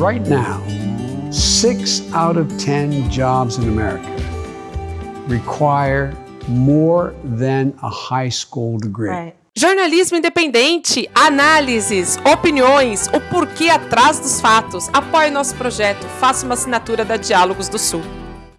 Right now, six out of 10 jobs in America require more than a high school degree. Right. Jornalismo independente, análises, opiniões, o porquê atrás dos fatos. Apoie nosso projeto, faça uma assinatura da Diálogos do Sul.